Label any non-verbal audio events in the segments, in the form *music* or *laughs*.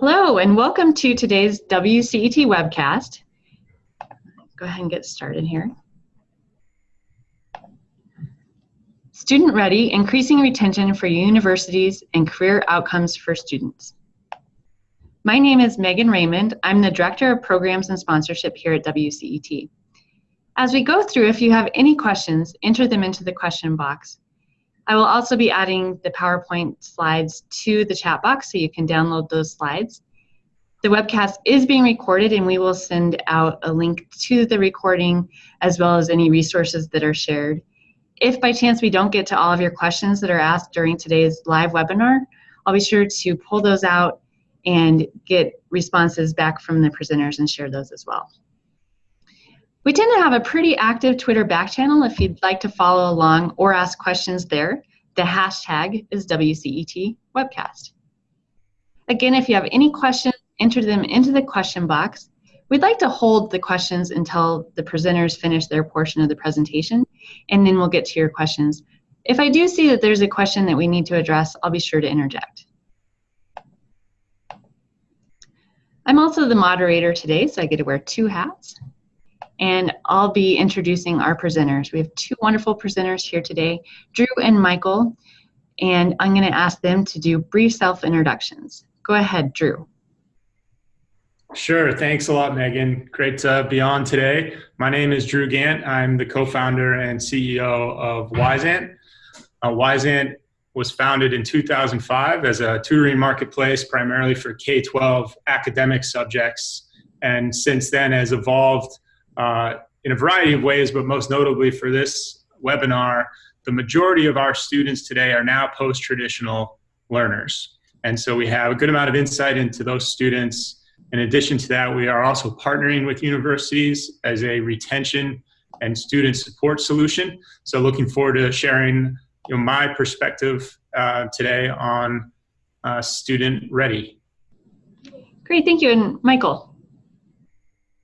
Hello, and welcome to today's WCET webcast. Go ahead and get started here. Student Ready, Increasing Retention for Universities and Career Outcomes for Students. My name is Megan Raymond. I'm the Director of Programs and Sponsorship here at WCET. As we go through, if you have any questions, enter them into the question box. I will also be adding the PowerPoint slides to the chat box so you can download those slides. The webcast is being recorded and we will send out a link to the recording as well as any resources that are shared. If by chance we don't get to all of your questions that are asked during today's live webinar, I'll be sure to pull those out and get responses back from the presenters and share those as well. We tend to have a pretty active Twitter back channel if you'd like to follow along or ask questions there. The hashtag is WCET webcast. Again, if you have any questions, enter them into the question box. We'd like to hold the questions until the presenters finish their portion of the presentation, and then we'll get to your questions. If I do see that there's a question that we need to address, I'll be sure to interject. I'm also the moderator today, so I get to wear two hats and I'll be introducing our presenters. We have two wonderful presenters here today, Drew and Michael, and I'm going to ask them to do brief self-introductions. Go ahead, Drew. Sure. Thanks a lot, Megan. Great to be on today. My name is Drew Geant. I'm the co-founder and CEO of Wyzant. Uh, Wyzant was founded in 2005 as a tutoring marketplace primarily for K-12 academic subjects, and since then has evolved uh, in a variety of ways, but most notably for this webinar, the majority of our students today are now post-traditional learners. And so we have a good amount of insight into those students. In addition to that, we are also partnering with universities as a retention and student support solution. So looking forward to sharing you know, my perspective uh, today on uh, student ready. Great, thank you. And Michael.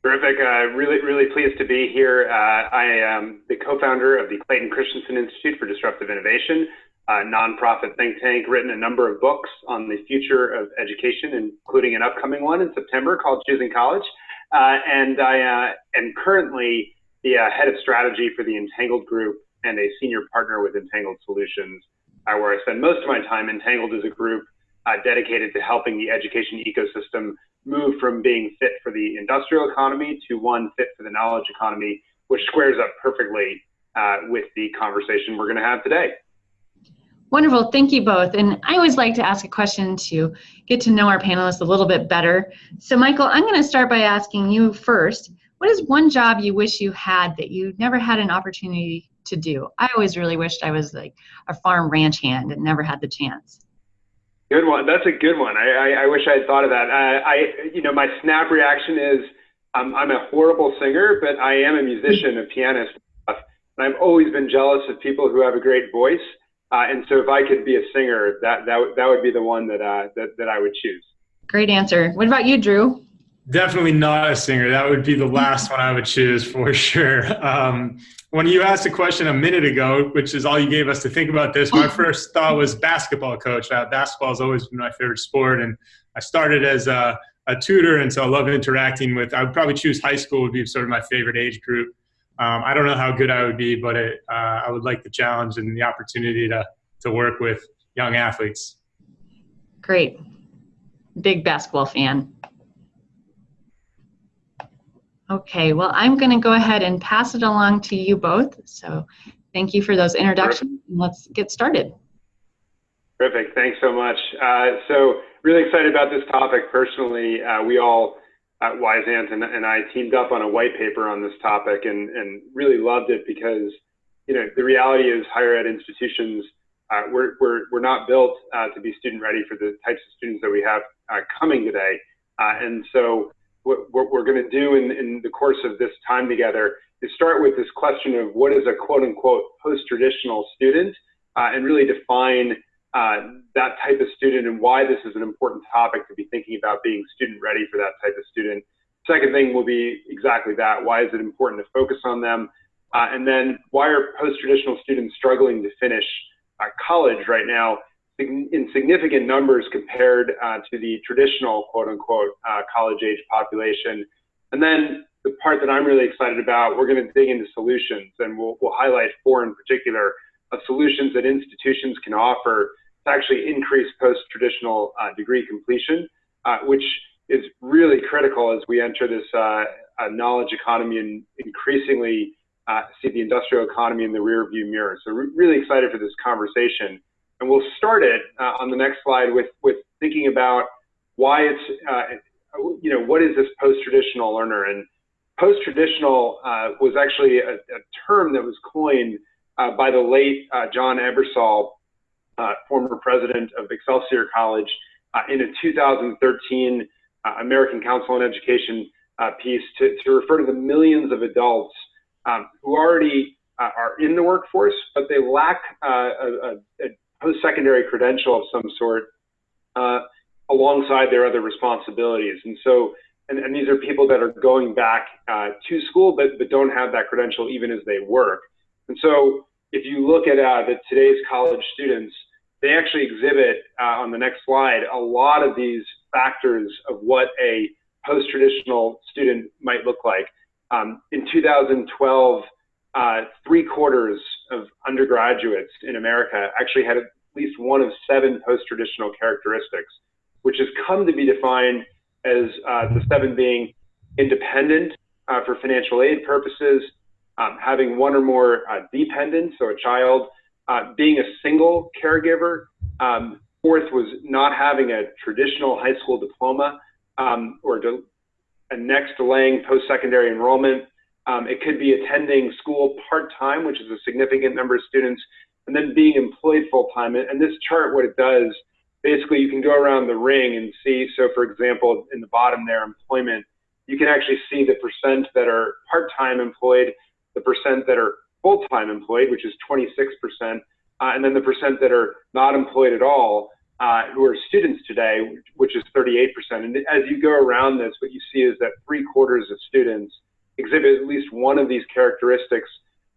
Terrific. Uh, really, really pleased to be here. Uh, I am the co-founder of the Clayton Christensen Institute for Disruptive Innovation, a nonprofit think tank, written a number of books on the future of education, including an upcoming one in September called Choosing College. Uh, and I uh, am currently the uh, head of strategy for the Entangled Group and a senior partner with Entangled Solutions, uh, where I spend most of my time. Entangled is a group dedicated to helping the education ecosystem move from being fit for the industrial economy to one fit for the knowledge economy, which squares up perfectly uh, with the conversation we're going to have today. Wonderful, thank you both. And I always like to ask a question to get to know our panelists a little bit better. So Michael, I'm going to start by asking you first, what is one job you wish you had that you never had an opportunity to do? I always really wished I was like a farm ranch hand and never had the chance. Good one. That's a good one. I, I, I wish I had thought of that. Uh, I, you know, my snap reaction is I'm a horrible singer, but I am a musician, a pianist, and I've always been jealous of people who have a great voice. Uh, and so, if I could be a singer, that that that would be the one that uh, that that I would choose. Great answer. What about you, Drew? Definitely not a singer. That would be the last one I would choose for sure. Um, when you asked a question a minute ago, which is all you gave us to think about this, my *laughs* first thought was basketball coach. Uh, basketball has always been my favorite sport, and I started as a, a, tutor, and so I love interacting with. I would probably choose high school would be sort of my favorite age group. Um, I don't know how good I would be, but it, uh, I would like the challenge and the opportunity to to work with young athletes. Great, big basketball fan. Okay, well, I'm going to go ahead and pass it along to you both. So thank you for those introductions. Let's get started. Terrific. Thanks so much. Uh, so really excited about this topic personally. Uh, we all at Wyzant and, and, I teamed up on a white paper on this topic and, and really loved it because, you know, the reality is higher ed institutions, uh, we're, we're, we're not built uh, to be student ready for the types of students that we have uh, coming today. Uh, and so what, what we're going to do in, in the course of this time together is start with this question of what is a quote unquote post-traditional student uh, and really define uh, that type of student and why this is an important topic to be thinking about being student ready for that type of student. Second thing will be exactly that. Why is it important to focus on them? Uh, and then why are post-traditional students struggling to finish uh, college right now? In significant numbers compared uh, to the traditional quote unquote uh, college age population. And then the part that I'm really excited about, we're going to dig into solutions and we'll, we'll highlight four in particular of solutions that institutions can offer to actually increase post-traditional uh, degree completion, uh, which is really critical as we enter this uh, knowledge economy and increasingly uh, see the industrial economy in the rearview mirror. So re really excited for this conversation. And we'll start it uh, on the next slide with, with thinking about why it's, uh, you know, what is this post-traditional learner? And post-traditional uh, was actually a, a, term that was coined uh, by the late uh, John Ebersole, former president of Excelsior College, in a 2013 American Council on Education piece to, to refer to the millions of adults um, who already uh, are in the workforce, but they lack uh, a, a post-secondary credential of some sort uh, alongside their other responsibilities. And so, and, and, these are people that are going back uh, to school, but, but don't have that credential even as they work. And so if you look at uh, the, today's college students, they actually exhibit uh, on the next slide a lot of these factors of what a post-traditional student might look like. Um, in 2012, uh, three quarters of undergraduates in America actually had at least one of seven post-traditional characteristics, which has come to be defined as uh, the seven being independent uh, for financial aid purposes, um, having one or more uh, dependents, so a child, uh, being a single caregiver. Um, fourth was not having a traditional high school diploma um, or de and next delaying post-secondary enrollment. Um, it could be attending school part-time, which is a significant number of students, and then being employed full-time. And this chart, what it does, basically you can go around the ring and see, so for example, in the bottom there, employment, you can actually see the percent that are part-time employed, the percent that are full-time employed, which is 26%, uh, and then the percent that are not employed at all, uh, who are students today, which is 38%. And as you go around this, what you see is that three quarters of students exhibit at least one of these characteristics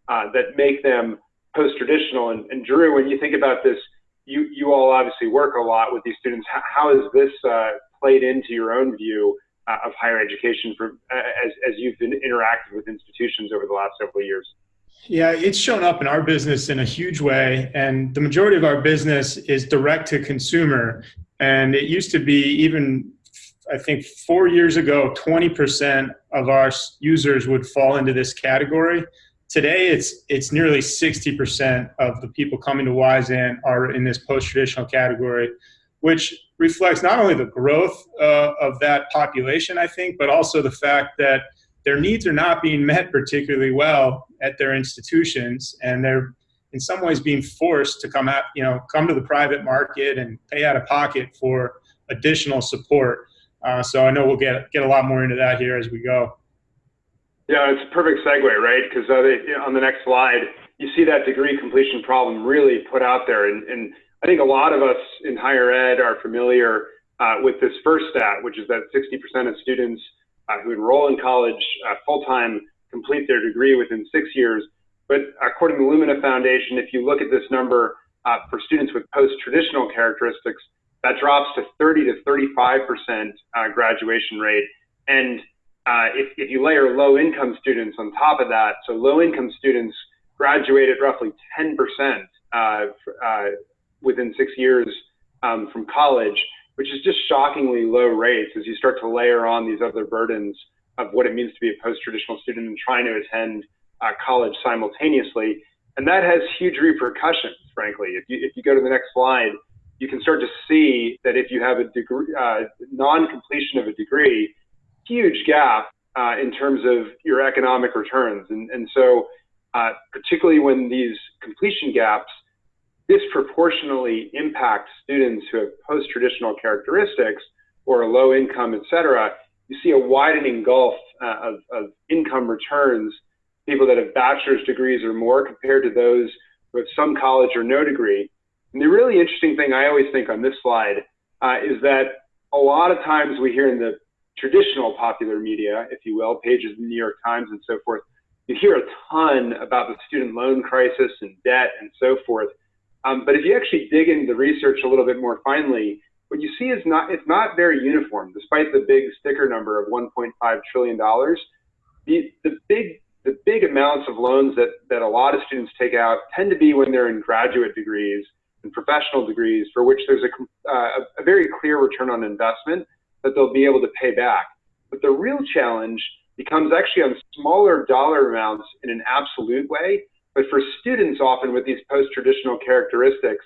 uh, that make them post-traditional. And, and, Drew, when you think about this, you, you all obviously work a lot with these students. How, how has this uh, played into your own view uh, of higher education for, as, as you've been interacted with institutions over the last several years? Yeah, it's shown up in our business in a huge way. And the majority of our business is direct to consumer. And it used to be even, I think, four years ago, 20% of our users would fall into this category. Today, it's, it's nearly 60% of the people coming to Wyzant are in this post-traditional category, which reflects not only the growth uh, of that population, I think, but also the fact that their needs are not being met particularly well at their institutions, and they're in some ways being forced to come out, you know, come to the private market and pay out of pocket for additional support. Uh, so I know we'll get get a lot more into that here as we go. Yeah, it's a perfect segue, right? Because uh, on the next slide, you see that degree completion problem really put out there, and, and I think a lot of us in higher ed are familiar uh, with this first stat, which is that 60% of students uh, who enroll in college uh, full time complete their degree within six years. But according to the Lumina Foundation, if you look at this number uh, for students with post-traditional characteristics, that drops to 30 to 35 percent uh, graduation rate. And uh, if, if you layer low-income students on top of that, so low-income students graduate at roughly 10 percent uh, within six years um, from college which is just shockingly low rates as you start to layer on these other burdens of what it means to be a post-traditional student and trying to attend uh, college simultaneously. And that has huge repercussions, frankly. If you, if you go to the next slide, you can start to see that if you have a degree, uh, non-completion of a degree, huge gap uh, in terms of your economic returns. And, and so uh, particularly when these completion gaps disproportionately impact students who have post-traditional characteristics or low income, et cetera, you see a widening gulf uh, of, of, income returns, people that have bachelor's degrees or more compared to those who have some college or no degree. And the really interesting thing I always think on this slide uh, is that a lot of times we hear in the traditional popular media, if you will, pages in the New York Times and so forth, you hear a ton about the student loan crisis and debt and so forth. Um, but if you actually dig into the research a little bit more finely, what you see is not it's not very uniform, despite the big sticker number of 1.5 trillion dollars. The the big the big amounts of loans that that a lot of students take out tend to be when they're in graduate degrees and professional degrees, for which there's a, uh, a very clear return on investment that they'll be able to pay back. But the real challenge becomes actually on smaller dollar amounts in an absolute way, but for students often with these post-traditional characteristics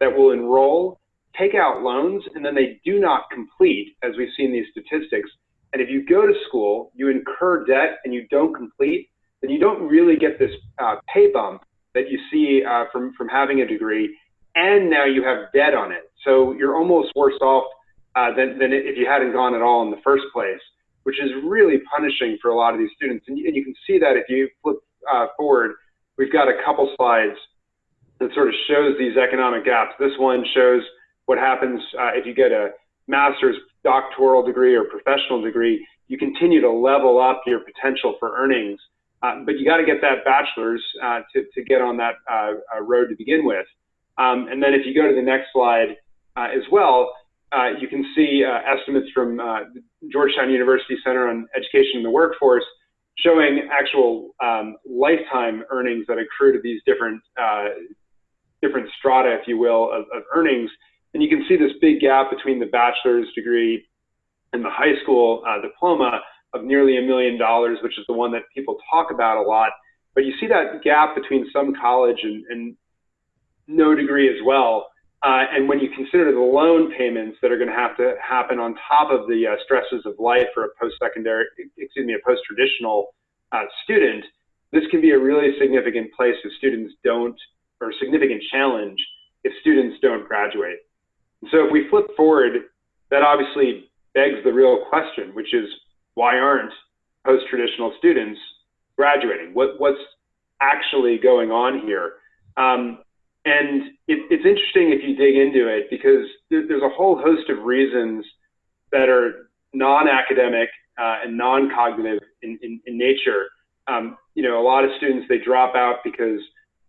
that will enroll, take out loans, and then they do not complete, as we've seen these statistics. And if you go to school, you incur debt and you don't complete, then you don't really get this uh, pay bump that you see uh, from, from having a degree, and now you have debt on it. So you're almost worse off uh, than, than if you hadn't gone at all in the first place which is really punishing for a lot of these students. And, and you can see that if you flip uh, forward, we've got a couple slides that sort of shows these economic gaps. This one shows what happens uh, if you get a master's doctoral degree or professional degree, you continue to level up your potential for earnings. Uh, but you got to get that bachelor's uh, to, to get on that uh, road to begin with. Um, and then if you go to the next slide as well, uh, you can see uh, estimates from uh, Georgetown University Center on Education and the Workforce showing actual um, lifetime earnings that accrue to these different uh, different strata, if you will, of, of, earnings. And you can see this big gap between the bachelor's degree and the high school uh, diploma of nearly a million dollars, which is the one that people talk about a lot. But you see that gap between some college and, and no degree as well. Uh, and when you consider the loan payments that are going to have to happen on top of the uh, stresses of life for a post-secondary, excuse me, a post-traditional uh, student, this can be a really significant place if students don't, or significant challenge if students don't graduate. so if we flip forward, that obviously begs the real question, which is why aren't post-traditional students graduating? What, what's actually going on here? Um, and it, it's interesting if you dig into it because there, there's a whole host of reasons that are non-academic uh, and non-cognitive in, in, in nature. Um, you know, a lot of students, they drop out because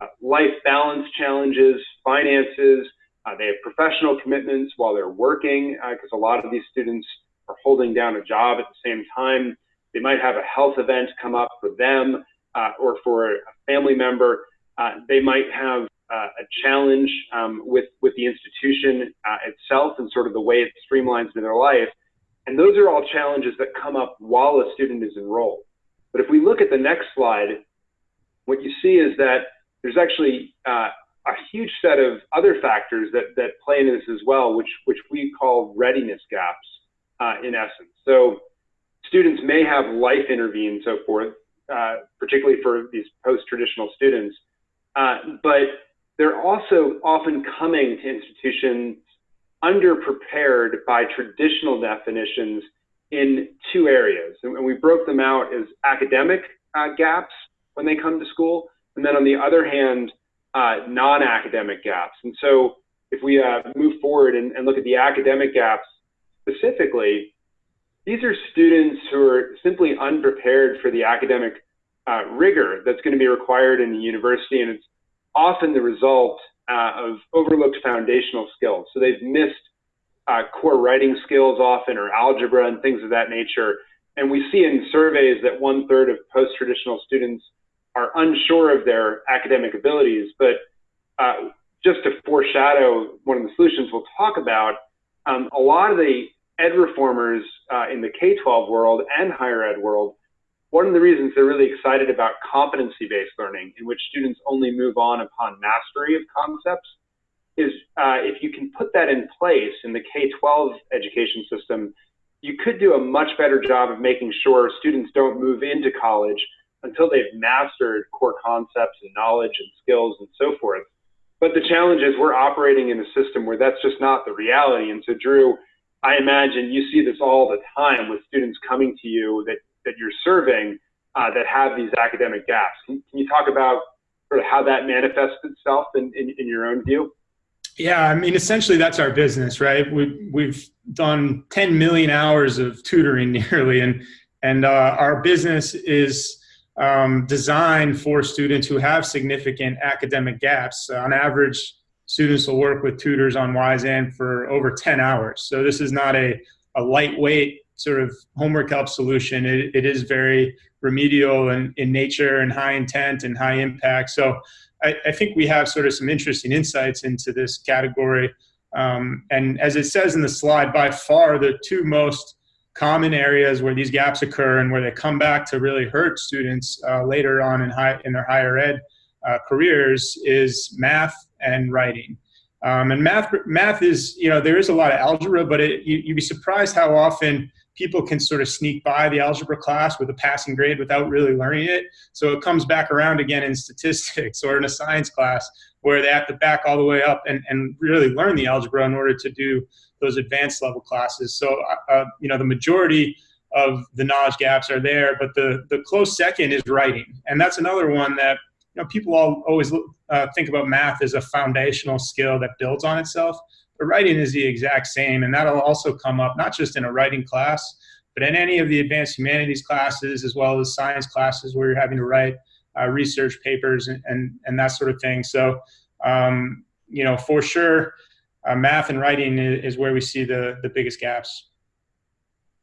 uh, life balance challenges, finances, uh, they have professional commitments while they're working because uh, a lot of these students are holding down a job at the same time. They might have a health event come up for them uh, or for a family member. Uh, they might have uh, a challenge um, with with the institution uh, itself and sort of the way it streamlines in their life. And those are all challenges that come up while a student is enrolled. But if we look at the next slide, what you see is that there's actually uh, a huge set of other factors that, that play into this as well, which, which we call readiness gaps uh, in essence. So students may have life intervene and so forth, uh, particularly for these post-traditional students, uh, but they're also often coming to institutions underprepared by traditional definitions in two areas. And we broke them out as academic uh, gaps when they come to school, and then on the other hand, uh, non-academic gaps. And so if we uh, move forward and, and, look at the academic gaps specifically, these are students who are simply unprepared for the academic uh, rigor that's going to be required in the university, and it's often the result uh, of overlooked foundational skills. So they've missed uh, core writing skills often or algebra and things of that nature. And we see in surveys that one third of post-traditional students are unsure of their academic abilities. But uh, just to foreshadow one of the solutions we'll talk about, um, a lot of the ed reformers uh, in the K-12 world and higher ed world one of the reasons they're really excited about competency-based learning, in which students only move on upon mastery of concepts, is uh, if you can put that in place in the K-12 education system, you could do a much better job of making sure students don't move into college until they've mastered core concepts and knowledge and skills and so forth. But the challenge is we're operating in a system where that's just not the reality. And so, Drew, I imagine you see this all the time with students coming to you that that you're serving uh, that have these academic gaps. Can, can, you talk about sort of how that manifests itself in, in, in, your own view? Yeah, I mean, essentially that's our business, right? We, we've done 10 million hours of tutoring *laughs* nearly, and, and uh, our business is um, designed for students who have significant academic gaps. On average, students will work with tutors on Wyzant for over 10 hours. So this is not a, a lightweight sort of homework help solution. It, it is very remedial in, in nature and high intent and high impact. So I, I think we have sort of some interesting insights into this category. Um, and as it says in the slide, by far the two most common areas where these gaps occur and where they come back to really hurt students uh, later on in, high, in their higher ed uh, careers is math and writing. Um, and math, math is, you know, there is a lot of algebra, but it, you, you'd be surprised how often people can sort of sneak by the algebra class with a passing grade without really learning it. So it comes back around again in *laughs* statistics or in a science class where they have to back all the way up and, and really learn the algebra in order to do those advanced level classes. So, uh, uh, you know, the majority of the knowledge gaps are there, but the, the close second is writing. And that's another one that, you know, people all always uh, think about math as a foundational skill that builds on itself. But writing is the exact same, and that'll also come up not just in a writing class, but in any of the advanced humanities classes as well as science classes where you're having to write uh, research papers and, and, and, that sort of thing. So, um, you know, for sure, uh, math and writing is, where we see the, the biggest gaps.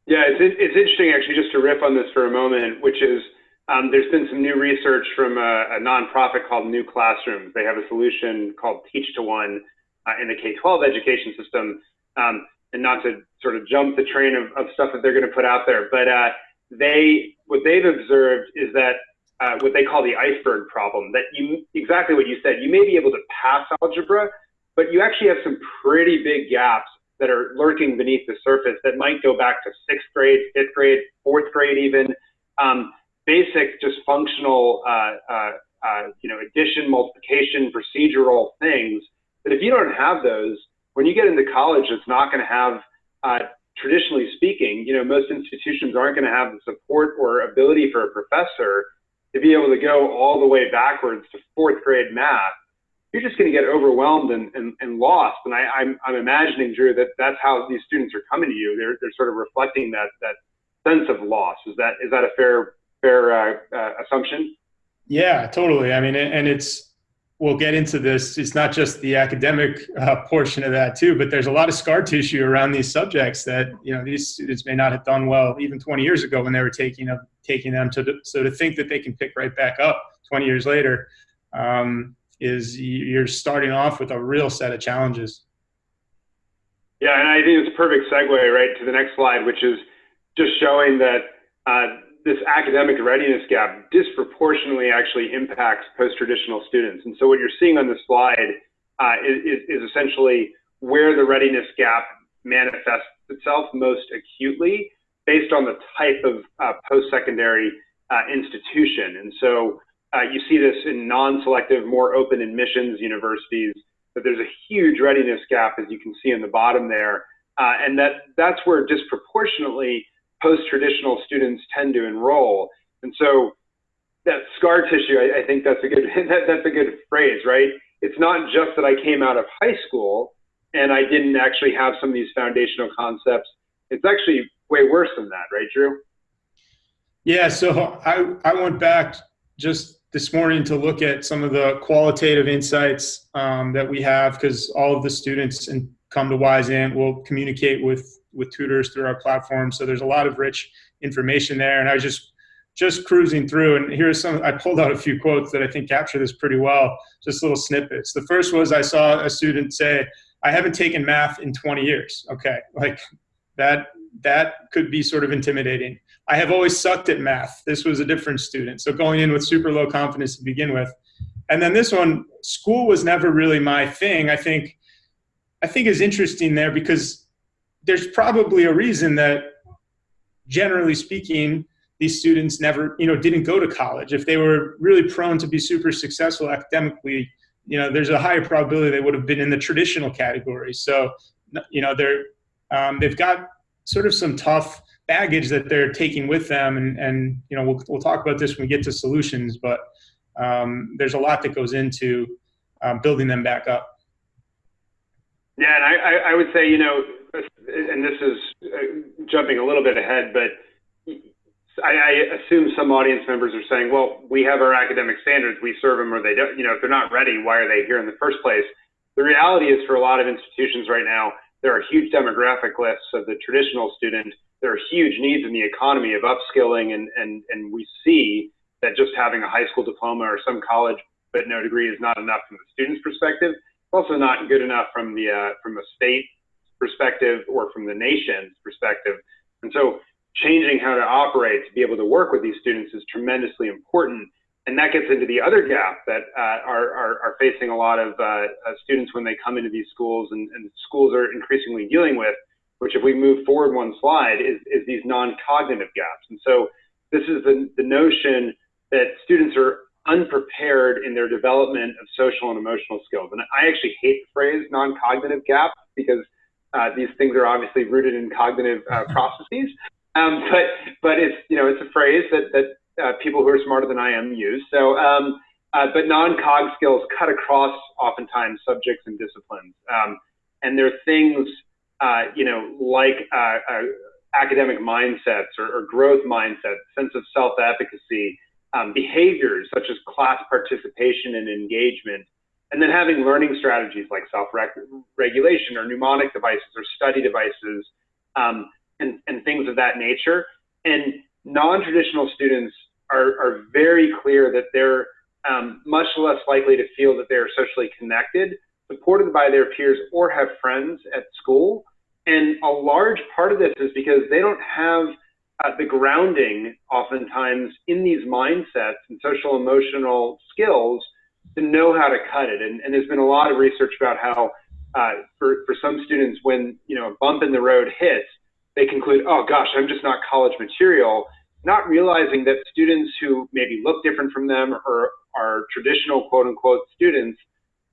Yeah, it's, it's interesting actually just to riff on this for a moment, which is um, there's been some new research from a, a, nonprofit called New Classrooms. They have a solution called Teach to One uh, in the K-12 education system. Um, and not to sort of jump the train of, of stuff that they're going to put out there, but uh, they what they've observed is that uh, what they call the iceberg problem. That you exactly what you said. You may be able to pass algebra, but you actually have some pretty big gaps that are lurking beneath the surface that might go back to sixth grade, fifth grade, fourth grade, even um, basic, just functional, uh, uh, uh you know, addition, multiplication, procedural things. That if you don't have those, when you get into college, it's not going to have uh, traditionally speaking, you know, most institutions aren't going to have the support or ability for a professor to be able to go all the way backwards to fourth grade math, you're just going to get overwhelmed and, and, and lost. And I, I'm, I'm imagining, Drew, that that's how these students are coming to you. They're, they're sort of reflecting that, that sense of loss. Is that, is that a fair, fair uh, uh, assumption? Yeah, totally. I mean, and it's, we'll get into this. It's not just the academic uh, portion of that too, but there's a lot of scar tissue around these subjects that you know these students may not have done well even 20 years ago when they were taking up taking them to. So to think that they can pick right back up 20 years later um, is you're starting off with a real set of challenges. Yeah, and I think it's a perfect segue right to the next slide, which is just showing that. Uh, this academic readiness gap disproportionately actually impacts post-traditional students. And so what you're seeing on the slide uh, is, is, essentially where the readiness gap manifests itself most acutely based on the type of uh, post-secondary uh, institution. And so uh, you see this in non-selective, more open admissions universities, that there's a huge readiness gap, as you can see in the bottom there. Uh, and that that's where disproportionately post-traditional students tend to enroll. And so that scar tissue, I, I think that's a good *laughs* that, that's a good phrase, right? It's not just that I came out of high school and I didn't actually have some of these foundational concepts. It's actually way worse than that, right, Drew? Yeah. So I I went back just this morning to look at some of the qualitative insights um, that we have because all of the students and come to Wyzant will communicate with with tutors through our platform. So there's a lot of rich information there. And I was just just cruising through, and here's some. I pulled out a few quotes that I think capture this pretty well. Just little snippets. The first was I saw a student say, "I haven't taken math in 20 years." Okay, like that. That could be sort of intimidating. I have always sucked at math. This was a different student, so going in with super low confidence to begin with. And then this one, school was never really my thing. I think, I think is interesting there because there's probably a reason that generally speaking these students never you know didn't go to college. If they were really prone to be super successful academically you know there's a higher probability they would have been in the traditional category. So you know they're um, they've got sort of some tough baggage that they're taking with them. And and you know we'll, we'll talk about this when we get to solutions but um, there's a lot that goes into um, building them back up. Yeah and I, I would say you know and this is uh, jumping a little bit ahead, but I, I, assume some audience members are saying, well, we have our academic standards, we serve them or they don't, you know, if they're not ready, why are they here in the first place? the reality is for a lot of institutions right now, there are huge demographic lists of the traditional student. There are huge needs in the economy of upskilling, and, and, and we see that just having a high school diploma or some college but no degree is not enough from the student's perspective. It's also not good enough from the uh, from a state perspective or from the nation's perspective. And so changing how to operate to be able to work with these students is tremendously important. And that gets into the other gap that uh, are, are, are, facing a lot of uh, uh, students when they come into these schools and, and, schools are increasingly dealing with, which if we move forward one slide, is, is these non-cognitive gaps. And so this is the, the notion that students are unprepared in their development of social and emotional skills. And I actually hate the phrase non-cognitive gap because uh, these things are obviously rooted in cognitive uh, *laughs* processes. Um, but but it's you know it's a phrase that that uh, people who are smarter than I am use. So um, uh, but non-cog skills cut across oftentimes subjects and disciplines, um, and they're things uh, you know like uh, academic mindsets or, or, growth mindsets, sense of self-efficacy, um, behaviors such as class participation and engagement, and then having learning strategies like self-regulation or mnemonic devices or study devices um, and, and things of that nature. And non-traditional students are, are very clear that they're um, much less likely to feel that they are socially connected, supported by their peers, or have friends at school. And a large part of this is because they don't have uh, the grounding, oftentimes, in these mindsets and social emotional skills to know how to cut it. And, and there's been a lot of research about how uh, for, for some students, when you know a bump in the road hits, they conclude, oh gosh, I'm just not college material, not realizing that students who maybe look different from them or are traditional quote unquote students,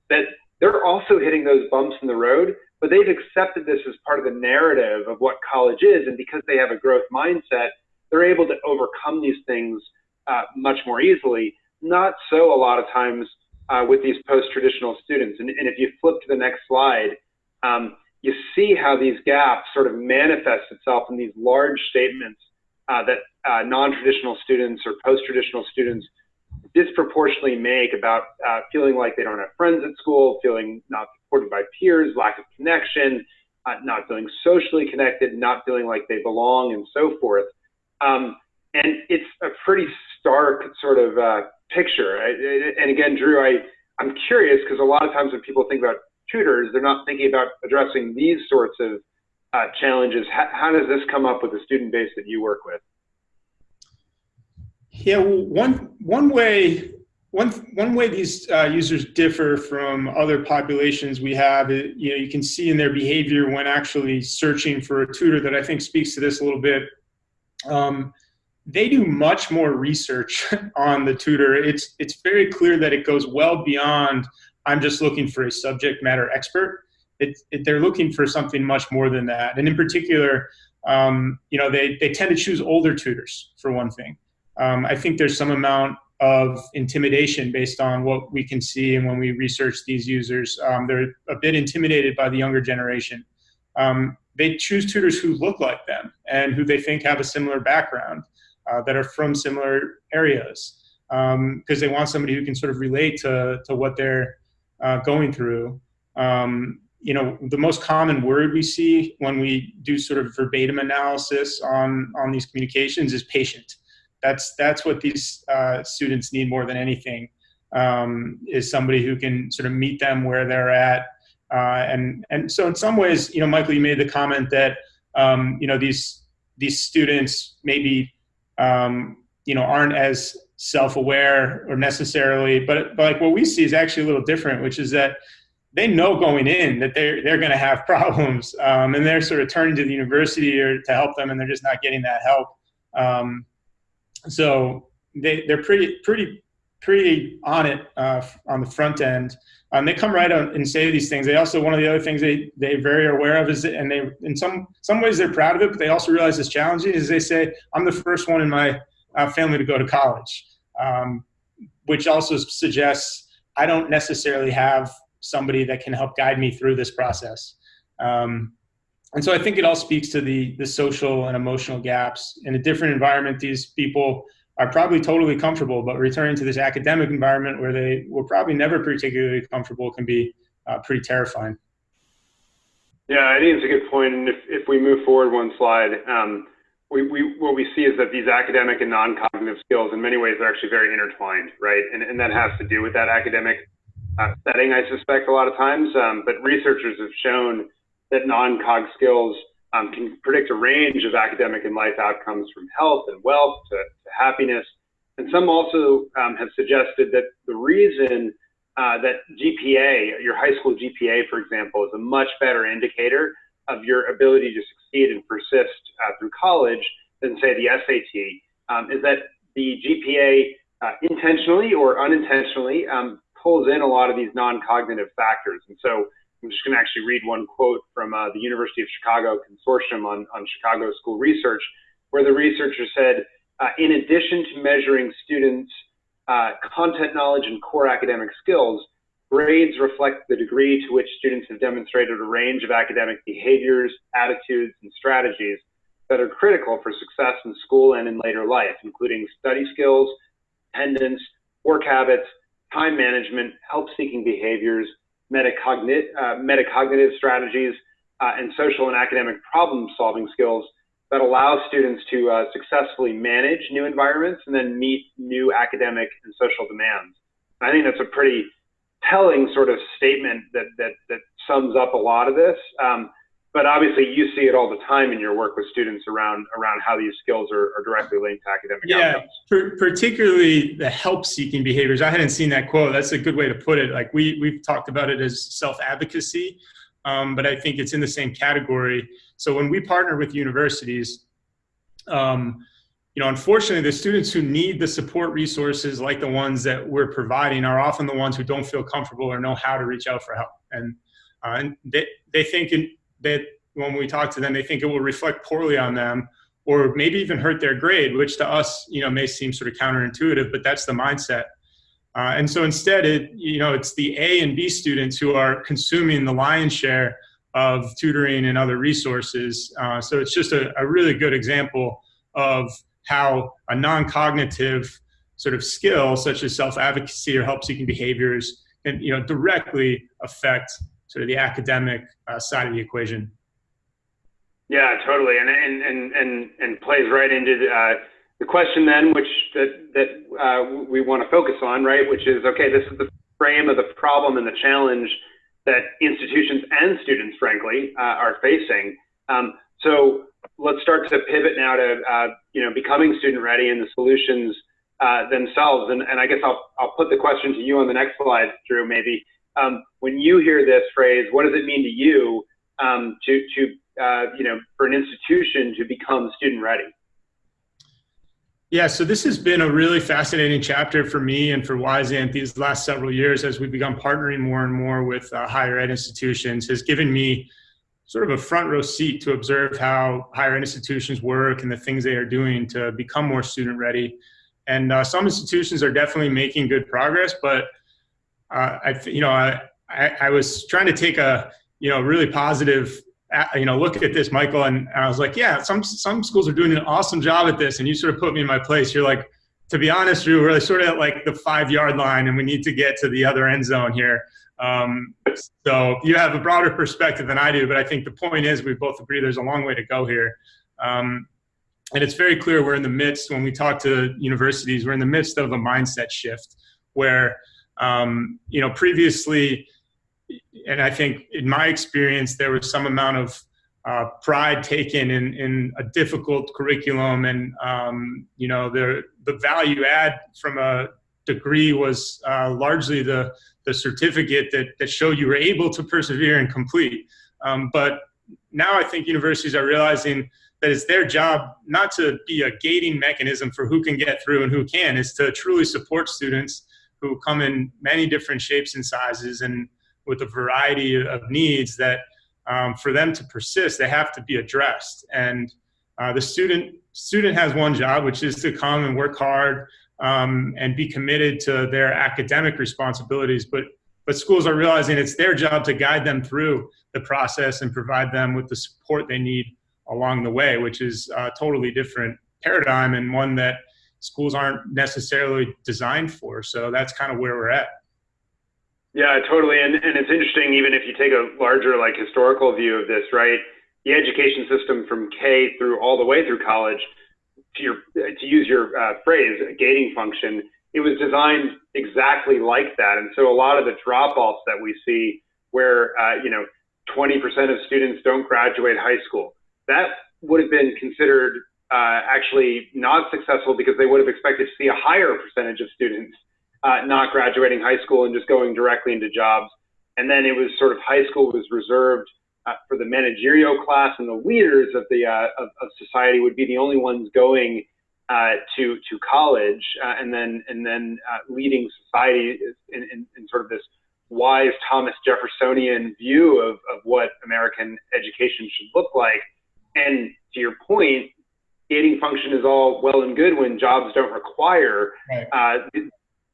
that they're also hitting those bumps in the road, but they've accepted this as part of the narrative of what college is. And because they have a growth mindset, they're able to overcome these things uh, much more easily. Not so a lot of times uh, with these post-traditional students. And, and, if you flip to the next slide, um, you see how these gaps sort of manifest itself in these large statements uh, that uh, non-traditional students or post-traditional students disproportionately make about uh, feeling like they don't have friends at school, feeling not supported by peers, lack of connection, uh, not feeling socially connected, not feeling like they belong, and so forth. Um, and it's a pretty stark sort of uh, picture. And again, Drew, I, I'm curious because a lot of times when people think about tutors, they're not thinking about addressing these sorts of uh, challenges. How, how, does this come up with the student base that you work with? Yeah, well, one one way one one way these uh, users differ from other populations we have, it, you know, you can see in their behavior when actually searching for a tutor that I think speaks to this a little bit. Um, they do much more research *laughs* on the tutor. It's, it's very clear that it goes well beyond, I'm just looking for a subject matter expert. It, it, they're looking for something much more than that. And in particular, um, you know, they, they tend to choose older tutors for one thing. Um, I think there's some amount of intimidation based on what we can see and when we research these users. Um, they're a bit intimidated by the younger generation. Um, they choose tutors who look like them and who they think have a similar background uh, that are from similar areas because um, they want somebody who can sort of relate to, to what they're uh, going through. Um, you know, the most common word we see when we do sort of verbatim analysis on, on these communications is patient. That's, that's what these uh, students need more than anything, um, is somebody who can sort of meet them where they're at. Uh, and, and so in some ways, you know, Michael, you made the comment that, um, you know, these, these students maybe um, you know, aren't as self-aware or necessarily, but, but like what we see is actually a little different, which is that they know going in that they're, they're going to have *laughs* problems um, and they're sort of turning to the university or to help them and they're just not getting that help. Um, so they, they're pretty, pretty, pretty on it uh, on the front end. Um, they come right out and say these things. They also, one of the other things they, they're very aware of is, that, and they, in some, some ways they're proud of it, but they also realize it's challenging is they say, I'm the first one in my uh, family to go to college, um, which also suggests I don't necessarily have somebody that can help guide me through this process. Um, and so I think it all speaks to the, the social and emotional gaps. In a different environment, these people are probably totally comfortable, but returning to this academic environment where they were probably never particularly comfortable can be uh, pretty terrifying. Yeah, I think it's a good point. And if, if we move forward one slide, um, we, we, what we see is that these academic and non-cognitive skills in many ways are actually very intertwined, right? And, and that has to do with that academic uh, setting, I suspect, a lot of times. Um, but researchers have shown that non-cog skills um, can predict a range of academic and life outcomes from health and wealth to, to happiness. And some also um, have suggested that the reason uh, that GPA, your high school GPA, for example, is a much better indicator of your ability to succeed and persist uh, through college than, say, the SAT, um, is that the GPA uh, intentionally or unintentionally um, pulls in a lot of these non-cognitive factors. And so I'm just going to actually read one quote from uh, the University of Chicago Consortium on, on Chicago School Research, where the researcher said, uh, in addition to measuring students' uh, content knowledge and core academic skills, grades reflect the degree to which students have demonstrated a range of academic behaviors, attitudes, and strategies that are critical for success in school and in later life, including study skills, attendance, work habits, time management, help-seeking behaviors, metacognitive, uh, metacognitive strategies, uh, and social and academic problem-solving skills that allow students to uh, successfully manage new environments and then meet new academic and social demands. I think that's a pretty telling sort of statement that that that sums up a lot of this. Um, but obviously, you see it all the time in your work with students around around how these skills are, are directly linked to academic yeah, outcomes. Per, particularly the help-seeking behaviors. I hadn't seen that quote. That's a good way to put it. Like we we've talked about it as self-advocacy, um, but I think it's in the same category. So when we partner with universities, um, you know, unfortunately, the students who need the support resources like the ones that we're providing are often the ones who don't feel comfortable or know how to reach out for help. And, uh, and they, they think in, that when we talk to them, they think it will reflect poorly on them or maybe even hurt their grade, which to us, you know, may seem sort of counterintuitive, but that's the mindset. Uh, and so instead, it, you know, it's the A and B students who are consuming the lion's share of tutoring and other resources. Uh, so it's just a, a really good example of how a non-cognitive sort of skill such as self-advocacy or help-seeking behaviors can you know directly affect sort of the academic uh, side of the equation yeah totally and and and and, and plays right into the, uh, the question then which that that uh, we want to focus on right which is okay this is the frame of the problem and the challenge that institutions and students frankly uh, are facing um, so let's start to pivot now to uh, you know becoming student ready and the solutions uh, themselves. And, and I guess I'll I'll put the question to you on the next slide, Drew. Maybe um, when you hear this phrase, what does it mean to you um, to to uh, you know for an institution to become student ready? Yeah, so this has been a really fascinating chapter for me and for Wyzant these last several years as we've begun partnering more and more with uh, higher ed institutions has given me sort of a front row seat to observe how higher institutions work and the things they are doing to become more student ready. And uh, some institutions are definitely making good progress, but uh, I, you know, I, I, I, was trying to take a, you know, really positive, uh, you know, look at this, Michael, and, I was like, yeah, some some schools are doing an awesome job at this, and you sort of put me in my place. You're like, to be honest, we're sort of at like the five yard line, and we need to get to the other end zone here. Um, so you have a broader perspective than I do, but I think the point is we both agree there's a long way to go here. Um, and it's very clear we're in the midst, when we talk to universities, we're in the midst of a mindset shift where, um, you know, previously, and I think in my experience, there was some amount of uh, pride taken in, in a difficult curriculum and, um, you know, the, the value add from a degree was uh, largely the, the certificate that, that showed you were able to persevere and complete. Um, but now I think universities are realizing that it's their job not to be a gating mechanism for who can get through and who can, is to truly support students who come in many different shapes and sizes and with a variety of needs that um, for them to persist, they have to be addressed. And uh, the student student has one job, which is to come and work hard, um, and be committed to their academic responsibilities. But but schools are realizing it's their job to guide them through the process and provide them with the support they need along the way, which is a totally different paradigm and one that schools aren't necessarily designed for. So that's kind of where we're at. Yeah, totally. And, and it's interesting, even if you take a larger, like, historical view of this, right? The education system from K through all the way through college, to, your, to use your uh, phrase, gating function, it was designed exactly like that. And so a lot of the drop offs that we see where, uh, you know, 20% of students don't graduate high school, that would have been considered uh, actually not successful because they would have expected to see a higher percentage of students uh, not graduating high school and just going directly into jobs. And then it was sort of high school was reserved uh, for the managerial class and the leaders of the uh, of, of, society would be the only ones going uh, to to college uh, and then and then leading society in, in, in, sort of this wise Thomas Jeffersonian view of, of what American education should look like. And to your point, gating function is all well and good when jobs don't require right. uh,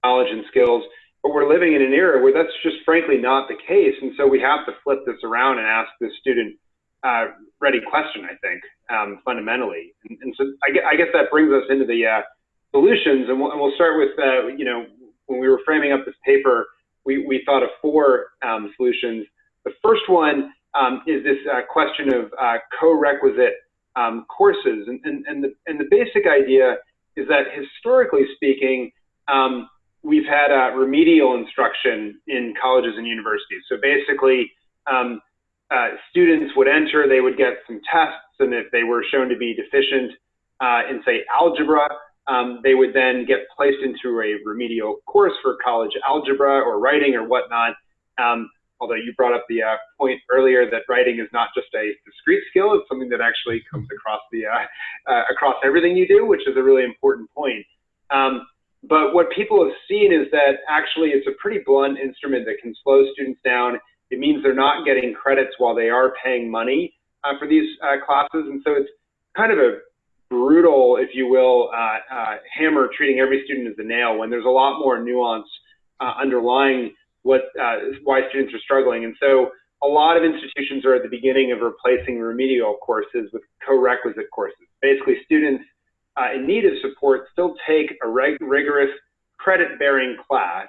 knowledge and skills. But we're living in an era where that's just frankly not the case. And so we have to flip this around and ask the student uh, ready question, I think, um, fundamentally. And, and so I, I, guess that brings us into the uh, solutions. And we'll, and we'll, start with, uh, you know, when we were framing up this paper, we, we thought of four um, solutions. The first one um, is this uh, question of uh, co-requisite um, courses. And, and, and, the, and the basic idea is that historically speaking, um, we've had remedial instruction in colleges and universities. So basically, um, uh, students would enter, they would get some tests, and if they were shown to be deficient uh, in, say, algebra, um, they would then get placed into a remedial course for college algebra or writing or whatnot. Um, although you brought up the uh, point earlier that writing is not just a discrete skill, it's something that actually comes across the uh, uh, across everything you do, which is a really important point. Um, but what people have seen is that actually it's a pretty blunt instrument that can slow students down. It means they're not getting credits while they are paying money uh, for these uh, classes. And so it's kind of a brutal, if you will, uh, uh hammer treating every student as a nail when there's a lot more nuance uh, underlying what uh, why students are struggling. And so a lot of institutions are at the beginning of replacing remedial courses with co-requisite courses. Basically, students uh, in need of support still take a reg- rigorous credit bearing class.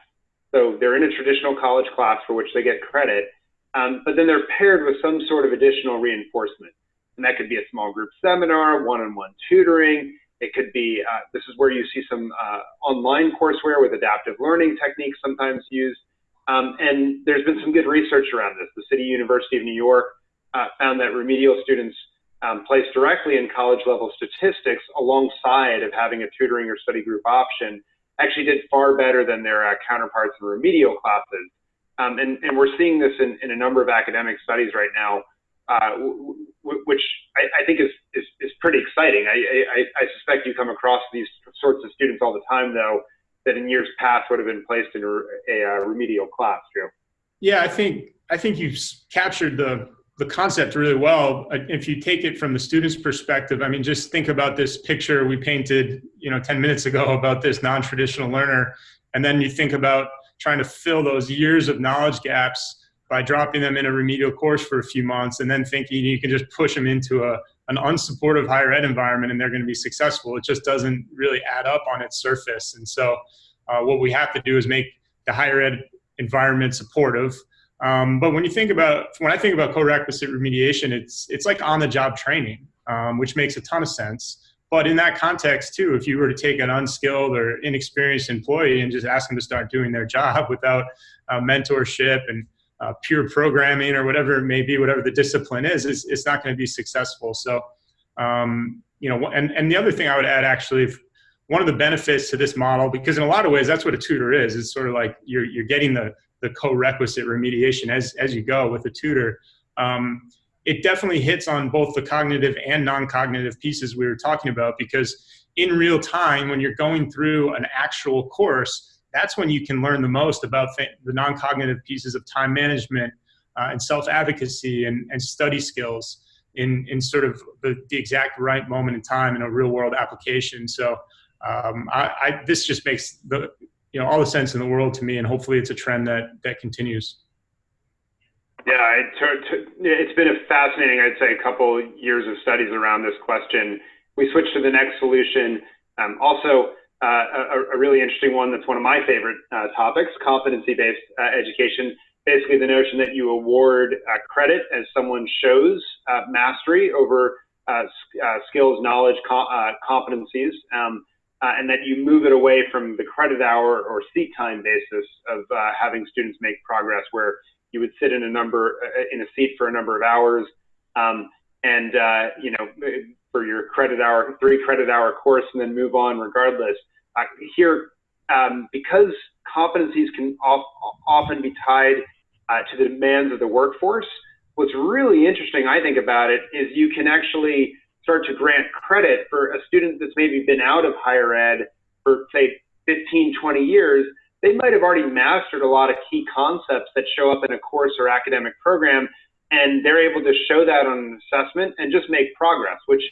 So they're in a traditional college class for which they get credit, um, but then they're paired with some sort of additional reinforcement. And that could be a small group seminar, one on one tutoring. It could be, uh, this is where you see some uh, online courseware with adaptive learning techniques sometimes used. Um, and there's been some good research around this. The City University of New York uh, found that remedial students um, placed directly in college level statistics alongside of having a tutoring or study group option actually did far better than their uh, counterparts in remedial classes. Um, and, and, we're seeing this in, in, a number of academic studies right now, uh, which I, I, think is, is, is pretty exciting. I, I, I, suspect you come across these sorts of students all the time, though, that in years past would have been placed in a, a, a remedial class, Joe. Yeah, I think I think you've captured the the concept really well. Uh, if you take it from the student's perspective, I mean, just think about this picture we painted, you know, 10 minutes ago about this non-traditional learner. And then you think about trying to fill those years of knowledge gaps by dropping them in a remedial course for a few months and then thinking you can just push them into a, an unsupportive higher ed environment and they're going to be successful. It just doesn't really add up on its surface. And so uh, what we have to do is make the higher ed environment supportive um, but when you think about, when I think about co-requisite remediation, it's, it's like on-the-job training, um, which makes a ton of sense. But in that context too, if you were to take an unskilled or inexperienced employee and just ask them to start doing their job *laughs* without uh, mentorship and uh, pure programming or whatever it may be, whatever the discipline is, it's, it's not going to be successful. So, um, you know, and, and the other thing I would add actually, one of the benefits to this model, because in a lot of ways, that's what a tutor is. It's sort of like you're, you're getting the, the co-requisite remediation as, as you go with a tutor. Um, it definitely hits on both the cognitive and non-cognitive pieces we were talking about because in real time, when you're going through an actual course, that's when you can learn the most about the non-cognitive pieces of time management uh, and self-advocacy and, and study skills in, in sort of the, the exact right moment in time in a real world application. So um, I, I, this just makes the, you know all the sense in the world to me, and hopefully it's a trend that that continues. Yeah, it, has been a fascinating, I'd say, a couple years of studies around this question. We switch to the next solution. Um, also, a, a, really interesting one that's one of my favorite uh, topics, competency-based uh, education. Basically, the notion that you award uh, credit as someone shows uh, mastery over uh, skills, knowledge, com competencies, um, and that you move it away from the credit hour or seat time basis of having students make progress, where you would sit in a number in a seat for a number of hours, um, and you know for your credit hour, three credit hour course, and then move on regardless. Uh, here, um, because competencies can often be tied uh, to the demands of the workforce, what's really interesting, I think, about it is you can actually start to grant credit for a student that's maybe been out of higher ed for, say, 15, 20 years. They might have already mastered a lot of key concepts that show up in a course or academic program, and they're able to show that on an assessment and just make progress, which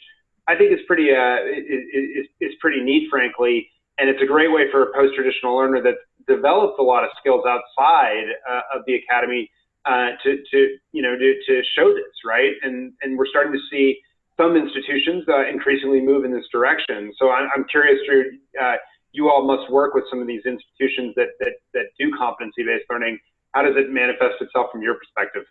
I think is pretty uh, is, is pretty neat, frankly, and it's a great way for a post-traditional learner that's developed a lot of skills outside uh, of the academy uh, to, to you know to, to show this, right? And and we're starting to see some institutions uh, increasingly move in this direction. So I'm, I'm curious, Drew. Uh, you all must work with some of these institutions that that that do competency-based learning. How does it manifest itself from your perspective?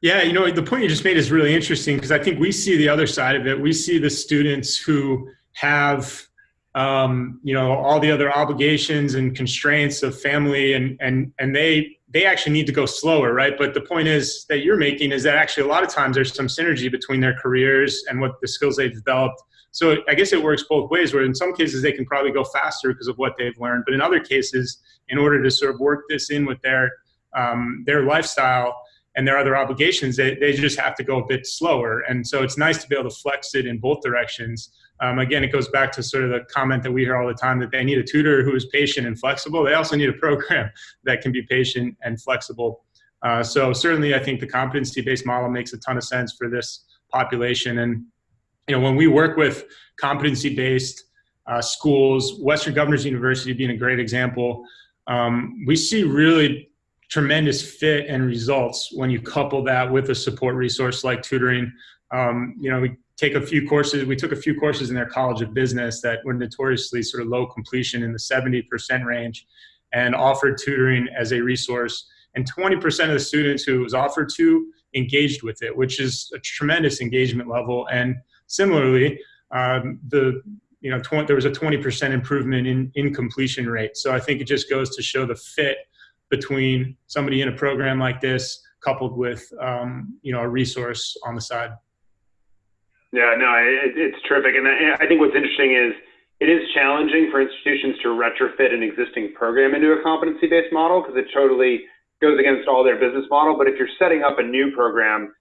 Yeah, you know, the point you just made is really interesting because I think we see the other side of it. We see the students who have, um, you know, all the other obligations and constraints of family, and and and they they actually need to go slower, right? But the point is that you're making is that actually a lot of times there's some synergy between their careers and what the skills they've developed. So I guess it works both ways. Where in some cases they can probably go faster because of what they've learned, but in other cases, in order to sort of work this in with their um, their lifestyle and their other obligations, they, they just have to go a bit slower. And so it's nice to be able to flex it in both directions. Um, again, it goes back to sort of the comment that we hear all the time that they need a tutor who is patient and flexible. They also need a program *laughs* that can be patient and flexible. Uh, so certainly, I think the competency-based model makes a ton of sense for this population. And you know, when we work with competency-based uh, schools, Western Governors University being a great example, um, we see really tremendous fit and results when you couple that with a support resource like tutoring. Um, you know, we take a few courses, we took a few courses in their College of Business that were notoriously sort of low completion in the 70% range and offered tutoring as a resource. And 20% of the students who was offered to engaged with it, which is a tremendous engagement level. And similarly, um, the you know, 20, there was a 20% improvement in, in completion rate. So I think it just goes to show the fit between somebody in a program like this coupled with um, you know a resource on the side. Yeah, no, it, it's terrific, and I, I think what's interesting is it is challenging for institutions to retrofit an existing program into a competency-based model because it totally goes against all their business model. But if you're setting up a new program,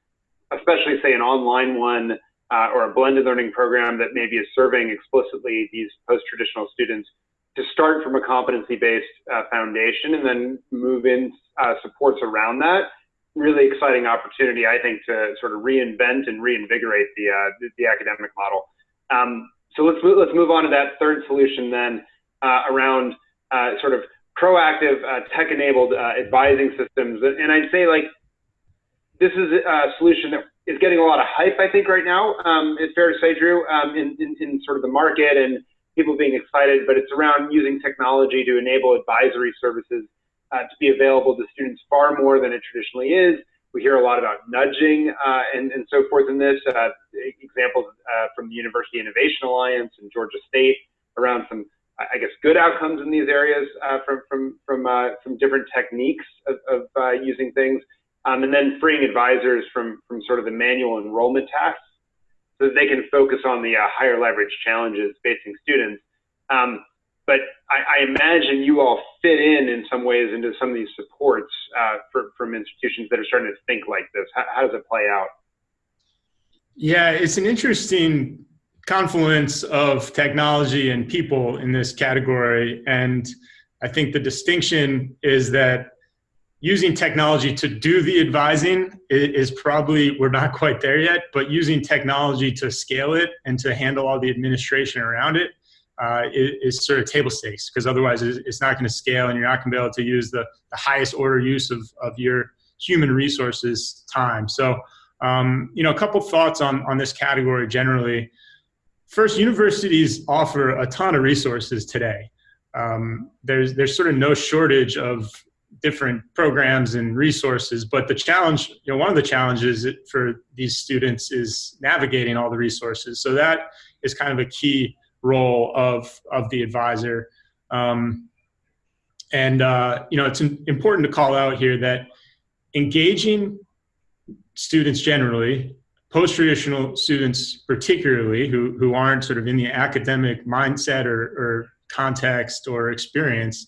especially say an online one uh, or a blended learning program that maybe is serving explicitly these post-traditional students, to start from a competency-based uh, foundation and then move in uh, supports around that. Really exciting opportunity, I think, to sort of reinvent and reinvigorate the uh, the, academic model. Um, so let's move, let's move on to that third solution then uh, around uh, sort of proactive uh, tech-enabled advising systems. And I'd say like this is a solution that is getting a lot of hype, I think, right now. Um, it's fair to say, Drew, um, in, in, in sort of the market and people being excited, but it's around using technology to enable advisory services uh, to be available to students far more than it traditionally is. We hear a lot about nudging uh, and, and so forth in this. Uh, examples uh, from the University Innovation Alliance and Georgia State around some, I guess, good outcomes in these areas uh, from from from uh, from different techniques of, of using things, um, and then freeing advisors from from sort of the manual enrollment tasks so that they can focus on the uh, higher leverage challenges facing students. Um, but I, I, imagine you all fit in in some ways into some of these supports uh, for, from institutions that are starting to think like this. How, how does it play out? Yeah, it's an interesting confluence of technology and people in this category. And I think the distinction is that using technology to do the advising is probably we're not quite there yet but using technology to scale it and to handle all the administration around it uh, is, sort of table stakes because otherwise it's not going to scale and you're not going to be able to use the, the highest order use of, of your human resources time so um, you know a couple thoughts on on this category generally first, universities offer a ton of resources today. Um, there's there's sort of no shortage of different programs and resources, but the challenge, you know, one of the challenges for these students is navigating all the resources. So that is kind of a key role of of the advisor. Um, and uh, you know, it's important to call out here that engaging students generally, post-traditional students particularly, who, who aren't sort of in the academic mindset or, or context or experience,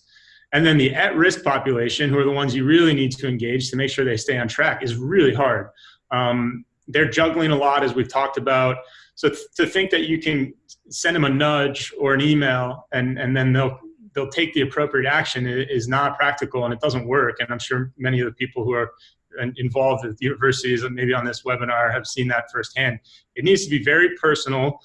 and then the at-risk population, who are the ones you really need to engage to make sure they stay on track, is really hard. Um, they're juggling a lot, as we've talked about. So to think that you can send them a nudge or an email and, and then they'll they'll take the appropriate action is not practical and it doesn't work. And I'm sure many of the people who are involved with universities and maybe on this webinar have seen that firsthand. It needs to be very personal.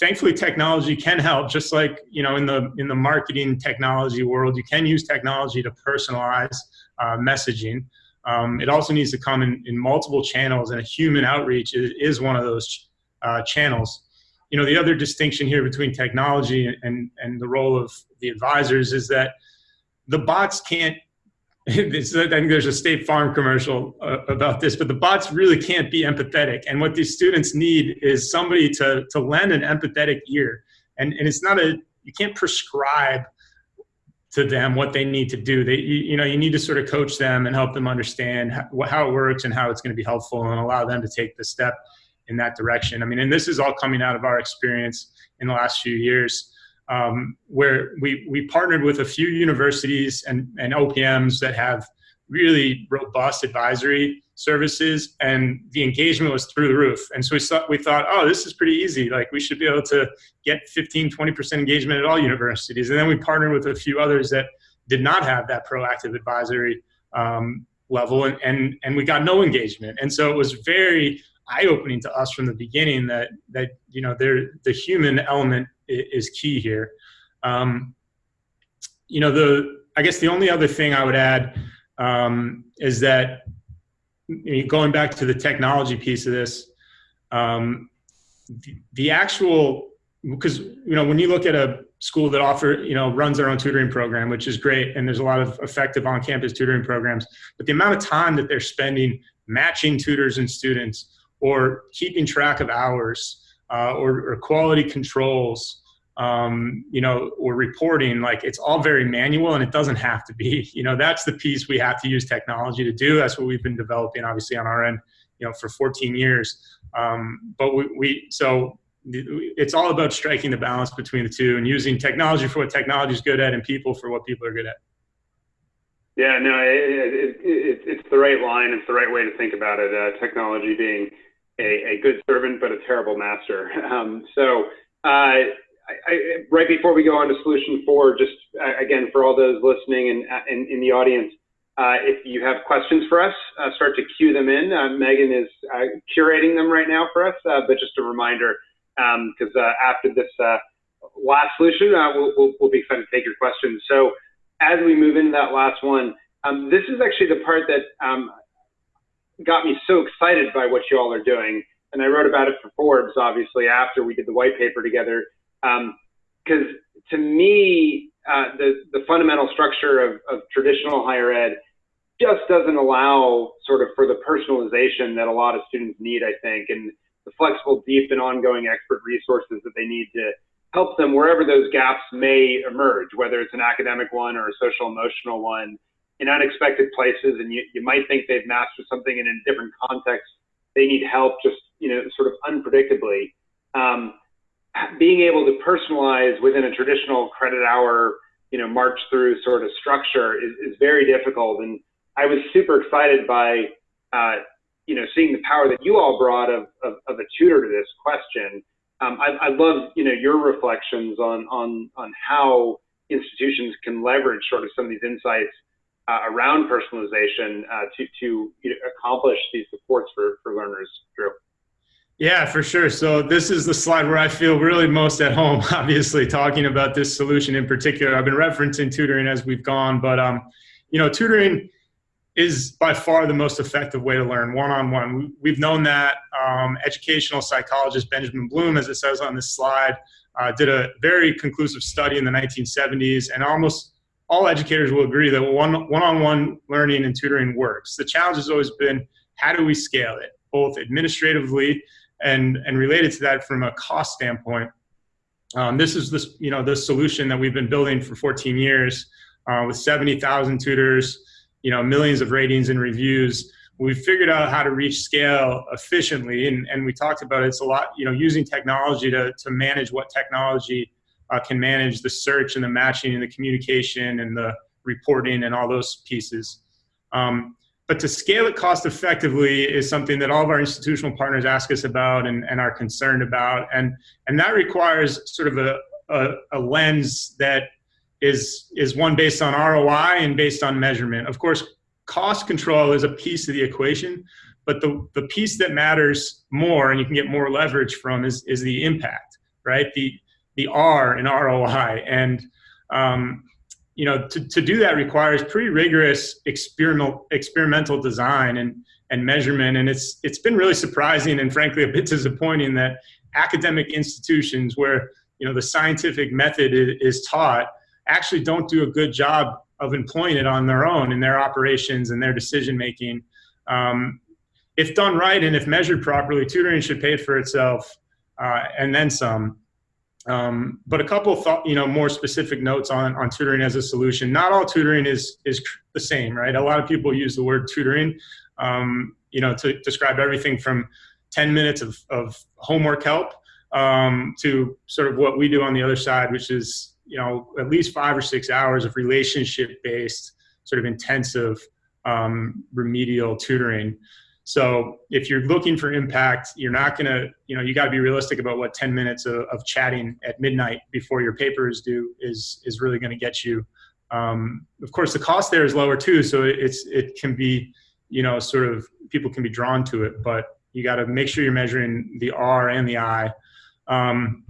Thankfully, technology can help, just like you know in the in the marketing technology world, you can use technology to personalize uh, messaging. Um, it also needs to come in, in multiple channels, and a human outreach is, is one of those uh, channels. You know, the other distinction here between technology and, and the role of the advisors is that the bots can't *laughs* I think there's a State Farm commercial uh, about this, but the bots really can't be empathetic. And what these students need is somebody to, to lend an empathetic ear. And, and it's not a, you can't prescribe to them what they need to do. They, you, you know, you need to sort of coach them and help them understand how, how it works and how it's going to be helpful and allow them to take the step in that direction. I mean, and this is all coming out of our experience in the last few years um, where we, we partnered with a few universities and, and OPMs that have really robust advisory services and the engagement was through the roof. And so we thought, we thought, oh, this is pretty easy. Like we should be able to get 15, 20% engagement at all universities. And then we partnered with a few others that did not have that proactive advisory um, level and, and, and we got no engagement. And so it was very eye-opening to us from the beginning that, that you know, there, the human element is key here. Um, you know, the I guess the only other thing I would add um, is that going back to the technology piece of this, um, the, the actual because you know when you look at a school that offer you know runs their own tutoring program, which is great, and there's a lot of effective on-campus tutoring programs, but the amount of time that they're spending matching tutors and students or keeping track of hours uh, or, or, quality controls, um, you know, or reporting, like it's all very manual and it doesn't have to be, *laughs* you know, that's the piece we have to use technology to do. That's what we've been developing obviously on our end, you know, for 14 years. Um, but we, we, so it's all about striking the balance between the two and using technology for what technology is good at and people for what people are good at. Yeah, no, it, it, it, it's the right line. It's the right way to think about it. Uh, technology being a, a good servant but a terrible master. Um, so uh, I, I, right before we go on to solution four, just uh, again for all those listening and uh, in, in the audience, uh, if you have questions for us, uh, start to cue them in. Megan is curating them right now for us, but just a reminder, because um, after this last solution, we'll, we'll, we'll, be excited to take your questions. So as we move into that last one, um, this is actually the part that um, got me so excited by what you all are doing. And I wrote about it for Forbes, obviously, after we did the white paper together. Because um, to me, uh, the, the fundamental structure of, of traditional higher ed just doesn't allow sort of for the personalization that a lot of students need, I think, and the flexible, deep, and ongoing expert resources that they need to help them wherever those gaps may emerge, whether it's an academic one or a social emotional one in unexpected places and you, you might think they've mastered something in a different context. They need help just, you know, sort of unpredictably. Um, being able to personalize within a traditional credit hour, you know, march through sort of structure is, is very difficult. And I was super excited by, uh, you know, seeing the power that you all brought of, of, of a tutor to this question. Um, I, I love, you know, your reflections on, on, on how institutions can leverage sort of some of these insights uh, around personalization uh, to, to accomplish these supports for, for learners, Drew? Yeah, for sure. So this is the slide where I feel really most at home, *laughs* obviously, talking about this solution in particular. I've been referencing tutoring as we've gone, but, um, you know, tutoring, is by far the most effective way to learn one-on-one. We've known that um, educational psychologist Benjamin Bloom, as it says on this slide, uh, did a very conclusive study in the 1970s, and almost all educators will agree that one, one-on-one learning and tutoring works. The challenge has always been, how do we scale it, both administratively and, and related to that from a cost standpoint. Um, this is this, you know, the solution that we've been building for 14 years uh, with 70,000 tutors, you know, millions of ratings and reviews. We figured out how to reach scale efficiently, and, and we talked about it. it's a lot, you know, using technology to, to manage what technology uh, can manage the search and the matching and the communication and the reporting and all those pieces. Um, but to scale it cost effectively is something that all of our institutional partners ask us about and, and are concerned about. And, and that requires sort of a, a, a lens that is is one based on ROI and based on measurement. Of course, cost control is a piece of the equation, but the the piece that matters more and you can get more leverage from is is the impact, right? The the R in ROI and um, you know to, to do that requires pretty rigorous experimental experimental design and and measurement and it's it's been really surprising and frankly a bit disappointing that academic institutions where you know the scientific method is, taught actually don't do a good job of employing it on their own in their operations and their decision making. Um, if done right and if measured properly, tutoring should pay for itself uh, and then some. Um, but a couple thought, you know, more specific notes on, on tutoring as a solution. Not all tutoring is is the same, right? A lot of people use the word tutoring, um, you know, to describe everything from 10 minutes of, of homework help um, to sort of what we do on the other side, which is you know at least five or six hours of relationship based sort of intensive um, remedial tutoring so if you're looking for impact you're not going to you know you got to be realistic about what 10 minutes of, of, chatting at midnight before your paper is due is is really going to get you. Um, of course the cost there is lower too so it's it can be you know sort of people can be drawn to it but you got to make sure you're measuring the r and the i. Um,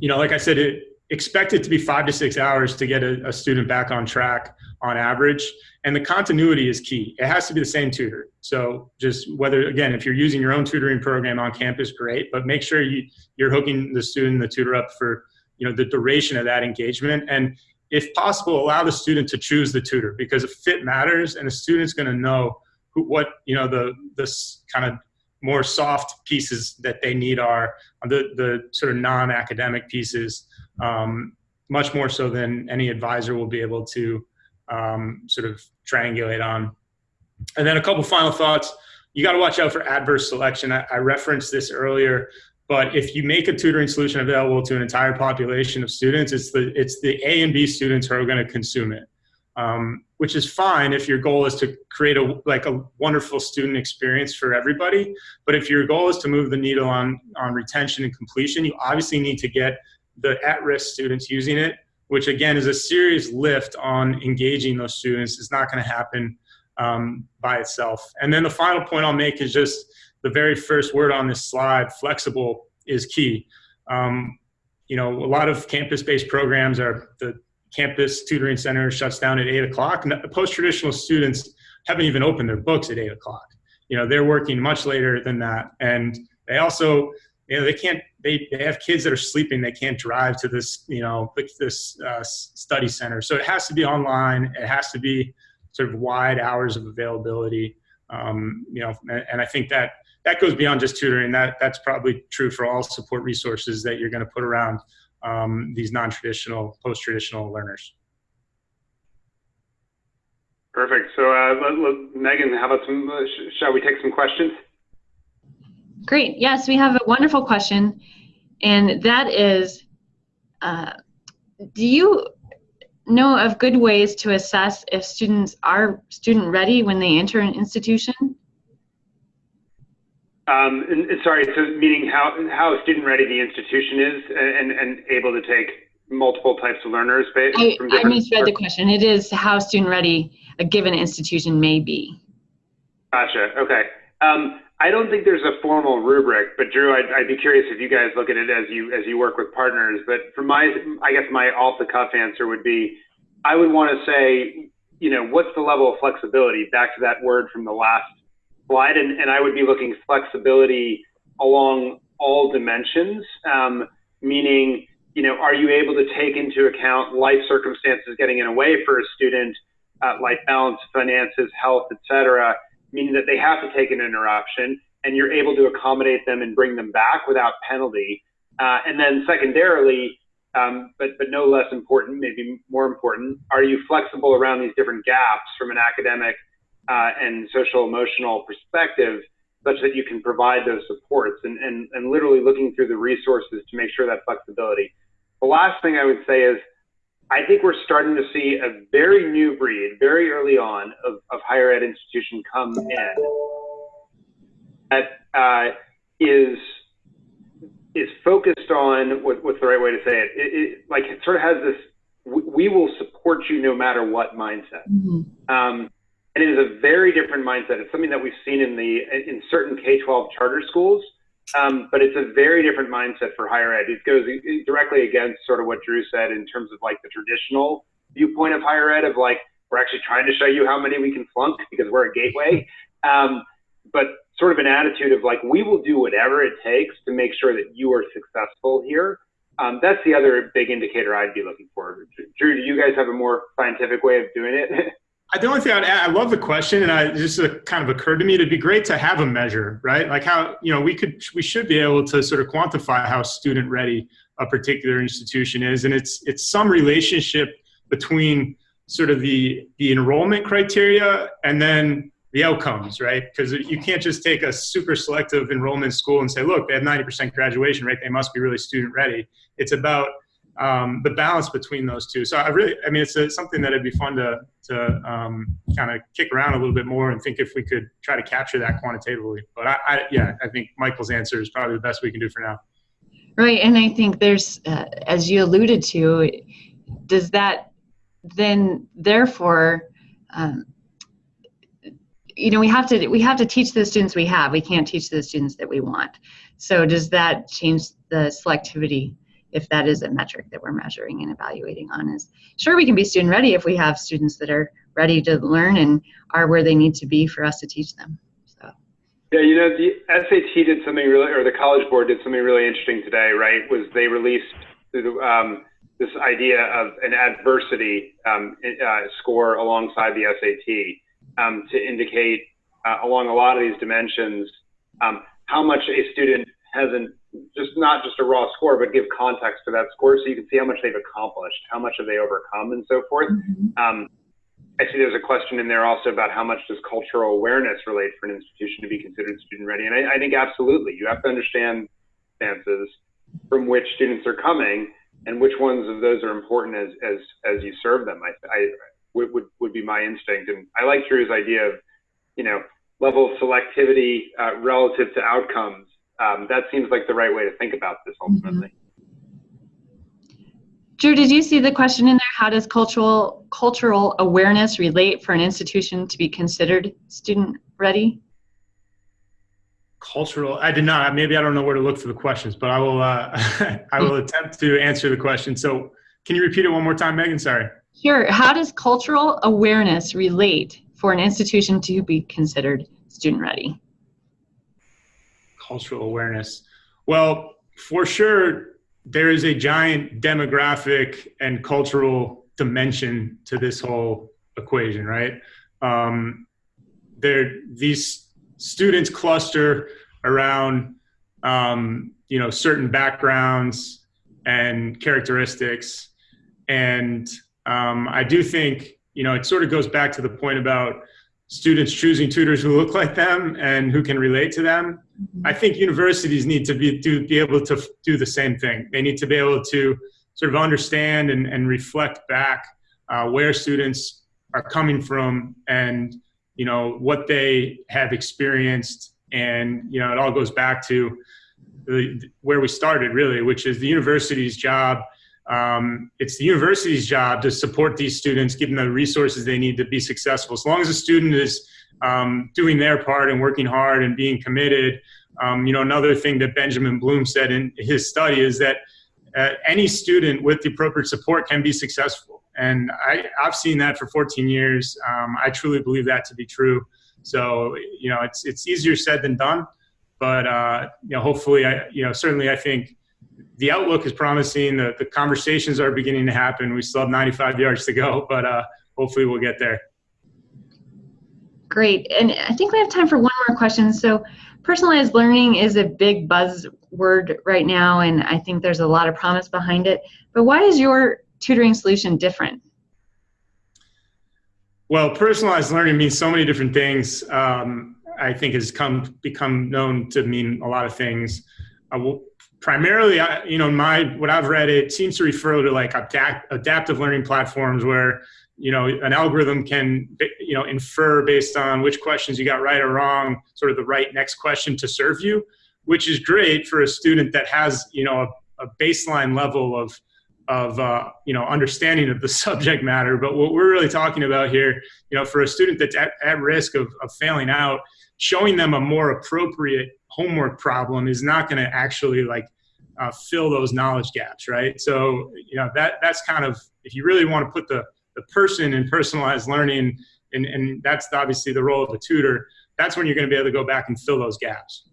you know like i said it expect it to be five to six hours to get a, a, student back on track on average. And the continuity is key. It has to be the same tutor. So just whether, again, if you're using your own tutoring program on campus, great, but make sure you, you're hooking the student, the tutor up for, you know, the duration of that engagement. And if possible, allow the student to choose the tutor because if fit matters and the student's going to know who, what, you know, the, this kind of more soft pieces that they need are the, the sort of non-academic pieces um, much more so than any advisor will be able to um, sort of triangulate on. And then a couple final thoughts. You got to watch out for adverse selection. I, I referenced this earlier, but if you make a tutoring solution available to an entire population of students, it's the it's the A and B students who are going to consume it, um, which is fine if your goal is to create a like a wonderful student experience for everybody. But if your goal is to move the needle on on retention and completion, you obviously need to get the at-risk students using it, which again is a serious lift on engaging those students. It's not going to happen um, by itself. And then the final point I'll make is just the very first word on this slide, flexible is key. Um, you know, a lot of campus-based programs are the campus tutoring center shuts down at eight o'clock. Post-traditional students haven't even opened their books at eight o'clock. You know, they're working much later than that. And they also, you know, they can't they, they have kids that are sleeping they can't drive to this you know this uh, study center. So it has to be online it has to be sort of wide hours of availability um, you know and, and, i think that that goes beyond just tutoring. That that's probably true for all support resources that you're going to put around um, these non-traditional post-traditional learners. Perfect. So uh, let, let, megan how about some uh, sh shall we take some questions Great. Yes, we have a wonderful question, and that is, uh, do you know of good ways to assess if students are student ready when they enter an institution? Um, and, and sorry, so meaning how how student ready the institution is and, and able to take multiple types of learners based I, I misread the question. It is how student ready a given institution may be. Gotcha. Okay. Um, I don't think there's a formal rubric, but Drew, I'd, I'd, be curious if you guys look at it as you as you work with partners. But for my, I guess my off the cuff answer would be, I would want to say you know, what's the level of flexibility? Back to that word from the last slide, and, and I would be looking flexibility along all dimensions, um, meaning, you know, are you able to take into account life circumstances getting in a way for a student, uh, life balance, finances, health, etc., meaning that they have to take an interruption, and you're able to accommodate them and bring them back without penalty. Uh, and then secondarily, um, but, but no less important, maybe more important, are you flexible around these different gaps from an academic uh, and social emotional perspective such that you can provide those supports and, and, and literally looking through the resources to make sure that flexibility. The last thing I would say is I think we're starting to see a very new breed, very early on, of, of higher ed institution come in that uh, is is focused on what, what's the right way to say it? It, it? Like it sort of has this we, will support you no matter what mindset. Mm-hmm. Um, and it is a very different mindset. It's something that we've seen in the in certain K-12 charter schools, um, but it's a very different mindset for higher ed. It goes directly against sort of what Drew said in terms of like the traditional viewpoint of higher ed of like we're actually trying to show you how many we can flunk *laughs* because we're a gateway. Um, but sort of an attitude of like, we will do whatever it takes to make sure that you are successful here. Um, that's the other big indicator I'd be looking for. Drew, do you guys have a more scientific way of doing it? *laughs* the only thing I'd add, I love the question, and I just uh, kind of occurred to me. It'd be great to have a measure, right? Like how you know we could, we should be able to sort of quantify how student ready a particular institution is, and it's it's some relationship between sort of the the enrollment criteria and then the outcomes, right? Because you can't just take a super selective enrollment school and say, look, they have 90% graduation rate, they must be really student ready. It's about um, the balance between those two. So I really, I mean, it's a, something that it'd be fun to, to um, kind of kick around a little bit more and think if we could try to capture that quantitatively. But I, I yeah, I think Michael's answer is probably the best we can do for now. Right, and I think there's, uh, as you alluded to, does that then therefore um, you know we have to we have to teach the students we have we can't teach the students that we want so does that change the selectivity if that is a metric that we're measuring and evaluating on is sure we can be student ready if we have students that are ready to learn and are where they need to be for us to teach them. So. Yeah you know the sat did something really or the college board did something really interesting today right? Was they released um, this idea of an adversity um, uh, score alongside the sat um, to indicate uh, along a lot of these dimensions um, how much a student hasn't just not just a raw score, but give context to that score so you can see how much they've accomplished, how much have they overcome, and so forth. Mm-hmm. Um, I see there's a question in there also about how much does cultural awareness relate for an institution to be considered student ready, and I, I think absolutely you have to understand stances from which students are coming and which ones of those are important as as as you serve them. I, I would, would, would be my instinct. And I like Drew's idea of, you know, level of selectivity uh, relative to outcomes. Um, that seems like the right way to think about this ultimately. Drew, did you see the question in there? How does cultural cultural awareness relate for an institution to be considered student ready? Cultural, I did not. Maybe I don't know where to look for the questions, but I will. Uh, *laughs* I will attempt to answer the question. So, can you repeat it one more time, Megan? Sorry. Sure. How does cultural awareness relate for an institution to be considered student ready? Cultural awareness. Well, for sure, there is a giant demographic and cultural dimension to this whole equation, right? Um, there, these students cluster around, um, you know, certain backgrounds and characteristics, and um, I do think, you know, it sort of goes back to the point about students choosing tutors who look like them and who can relate to them. Mm-hmm. I think universities need to be, to be able to do the same thing. They need to be able to sort of understand and, and reflect back uh, where students are coming from and, you know, what they have experienced. And, you know, it all goes back to the, where we started really, which is the university's job um, it's the university's job to support these students, give them the resources they need to be successful. As long as a student is um, doing their part and working hard and being committed, um, you know, another thing that Benjamin Bloom said in his study is that uh, any student with the appropriate support can be successful. And I, I've seen that for 14 years. Um, I truly believe that to be true. So, you know, it's, it's easier said than done, but, uh, you know, hopefully, I, you know, certainly I think the outlook is promising. The, the conversations are beginning to happen. We still have 95 yards to go, but uh, hopefully we'll get there. Great. And I think we have time for one more question. So, personalized learning is a big buzzword right now, and I think there's a lot of promise behind it. But why is your tutoring solution different? Well, personalized learning means so many different things. Um, I think has come become known to mean a lot of things. Uh, primarily, I, you know, my what I've read, it seems to refer to like adapt, adaptive learning platforms where you know an algorithm can you know infer based on which questions you got right or wrong, sort of the right next question to serve you, which is great for a student that has you know a, a baseline level of of uh, you know understanding of the *laughs* subject matter. But what we're really talking about here, you know, for a student that's at, at risk of, of failing out, showing them a more appropriate homework problem is not going to actually like uh, fill those knowledge gaps, right? So you know that that's kind of if you really want to put the the person in personalized learning, and, and that's obviously the role of a tutor. That's when you're going to be able to go back and fill those gaps.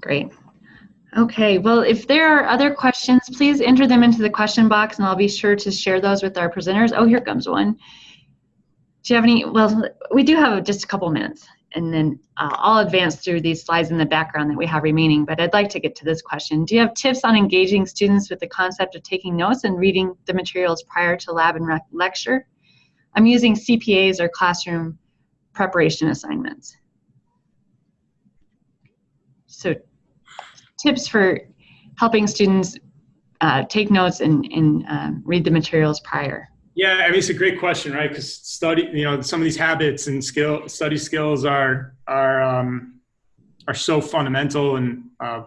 Great. Okay, well, if there are other questions, please enter them into the question box and I'll be sure to share those with our presenters. Oh, here comes one. Do you have any, well, we do have just a couple minutes and then uh, I'll advance through these slides in the background that we have remaining, but I'd like to get to this question. Do you have tips on engaging students with the concept of taking notes and reading the materials prior to lab and lecture? I'm using CPAs or classroom preparation assignments. So tips for helping students uh, take notes and, and um, read the materials prior? Yeah, I mean it's a great question, right? Because study, you know, some of these habits and skill study skills are are um, are so fundamental and uh,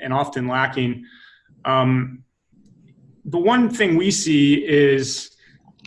and often lacking. Um, the one thing we see is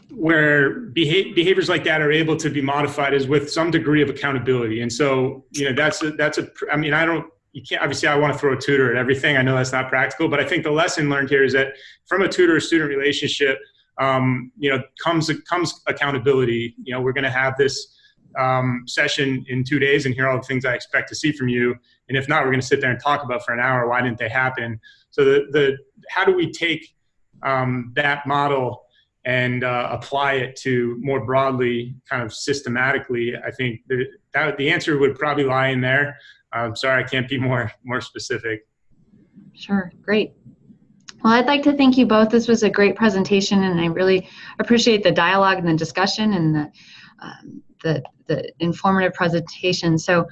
where beha- behaviors like that are able to be modified is with some degree of accountability, and so you know that's a, that's a. I mean, I don't you can't obviously i want to throw a tutor at everything. I know that's not practical but i think the lesson learned here is that from a tutor student relationship um, you know comes comes accountability. You know we're going to have this um, session in two days and here are all the things i expect to see from you. And if not we're going to sit there and talk about for an hour why didn't they happen? So the, the how do we take um, that model and uh, apply it to more broadly kind of systematically i think the, that, the answer would probably lie in there I'm sorry, I can't be *laughs* more more specific. Sure, great. Well, I'd like to thank you both. This was a great presentation, and I really appreciate the dialogue and the discussion and the um, the, the informative presentation. So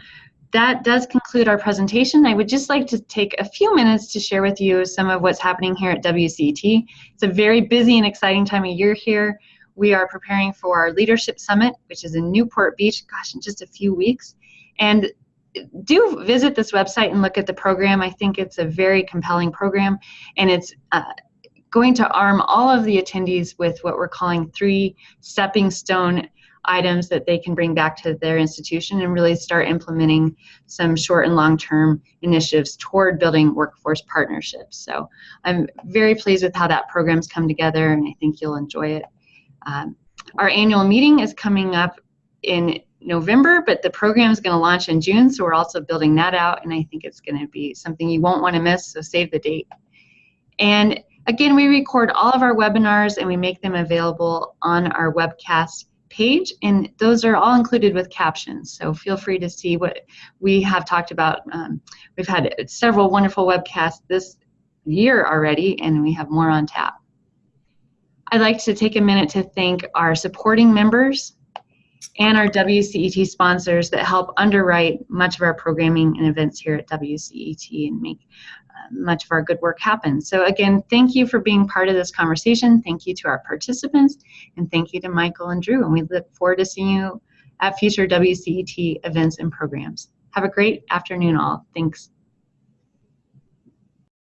that does conclude our presentation. I would just like to take a few minutes to share with you some of what's happening here at WCET. It's a very busy and exciting time of year here. We are preparing for our Leadership Summit, which is in Newport Beach, gosh, in just a few weeks. And do visit this website and look at the program. I think it's a very compelling program, and it's uh, going to arm all of the attendees with what we're calling three stepping stone items that they can bring back to their institution and really start implementing some short and long term initiatives toward building workforce partnerships. So I'm very pleased with how that program's come together, and I think you'll enjoy it. Um, our annual meeting is coming up in November, but the program is going to launch in June, so we're also building that out, and I think it's going to be something you won't want to miss, so save the date. And again, we record all of our webinars and we make them available on our webcast page, and those are all included with captions, so feel free to see what we have talked about. Um, we've had several wonderful webcasts this year already, and we have more on tap. I'd like to take a minute to thank our supporting members and our WCET sponsors that help underwrite much of our programming and events here at WCET and make much of our good work happens. So again, thank you for being part of this conversation. Thank you to our participants, and thank you to Michael and Drew. And we look forward to seeing you at future WCET events and programs. Have a great afternoon all. Thanks.